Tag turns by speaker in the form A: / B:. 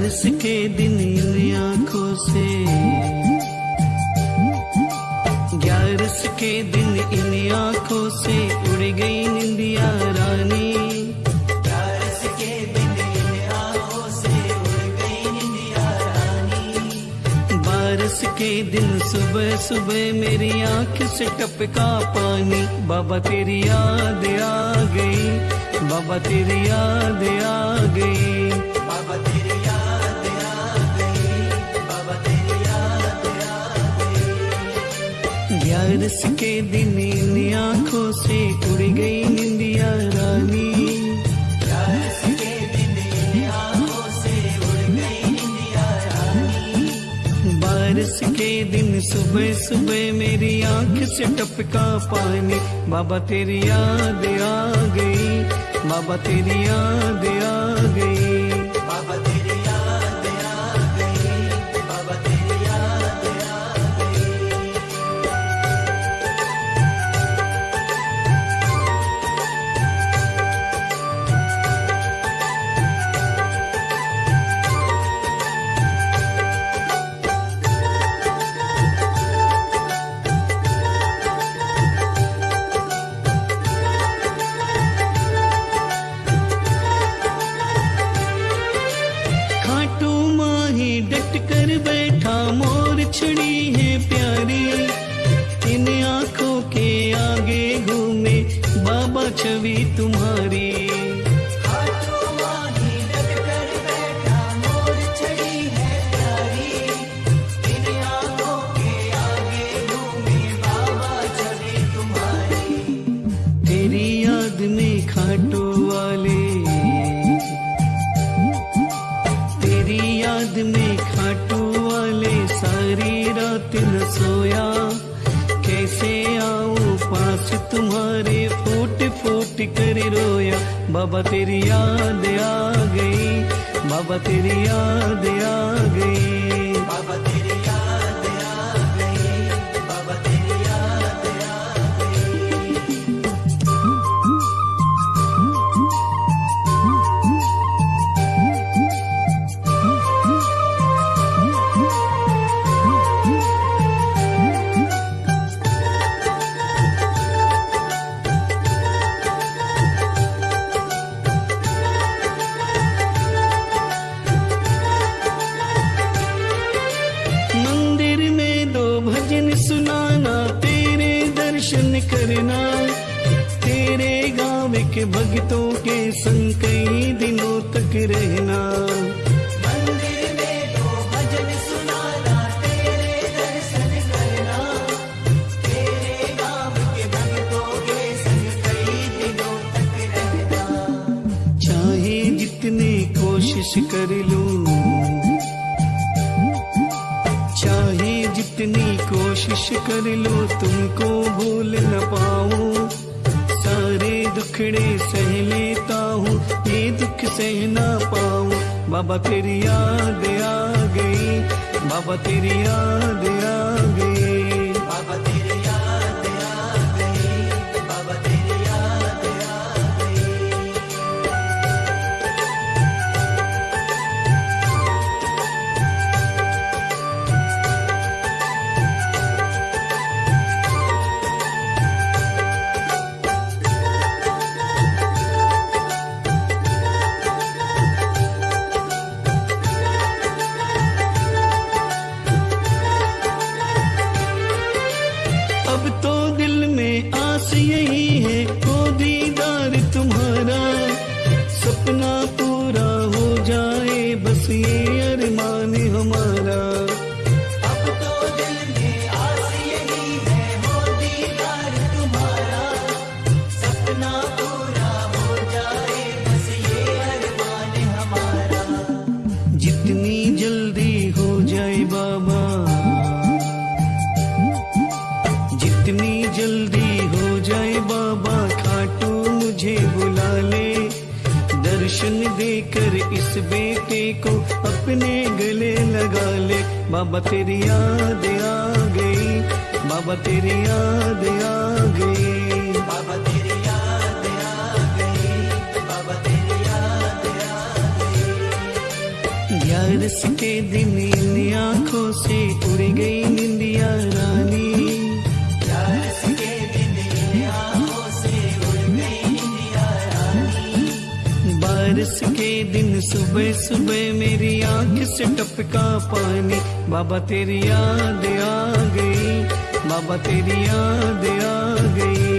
A: ग्यारस के दिन इन आँखों से। ग्यारस के दिन इन आँखों से उड़ गई निंदिया रानी। ग्यारस के दिन इन आँखों से उड़ गई निंदिया रानी। बारिश के दिन सुबह सुबह मेरी आँख से टपका पानी। बाबा तेरी याद आ गई बाबा तेरी याद आ गई। बाबा तेरी गई ग्यारस के दिन इन आँखों से उड़ गई निंदिया रानी। ग्यारस के दिन इन आँखों से उड़ गई निंदिया रानी। बारिश के दिन सुबह सुबह मेरी आँख से टपका पानी। बाबा तेरी याद आ गई, बाबा तेरी याद आ गई। याद में खाटू वाले सारी रात न सोया। कैसे आऊँ पास तुम्हारे फूट फूट कर रोया। बाबा तेरी याद आ गई, बाबा तेरी याद आ गई। बाबा तेरे गाँव के भक्तों के संग कई दिनों तक रहना। मंदिर में दो भजन सुनाना तेरे दर्शन करना। तेरे गाँव के भक्तों के संग कई दिनों तक रहना। चाहे जितनी कोशिश कर लूँ चाहे जितनी कोशिश कर लो तुमको भूल न पाऊँ। दुखड़े सह लेता हूँ, ये दुख सह ना पाऊँ। बाबा तेरी याद आ गई, बाबा तेरी याद आ गई। मुझे बुला ले दर्शन देकर इस बेटे को अपने गले लगा ले। बाबा तेरी याद आ गई, बाबा तेरी याद आ गई। बाबा तेरी याद आ गई, बाबा तेरी याद आ गई। ग्यारस के दिन इन आँखों से उड़ गई। सुबह सुबह मेरी आँख से टपका पानी। बाबा तेरी याद आ गई, बाबा तेरी याद आ गई।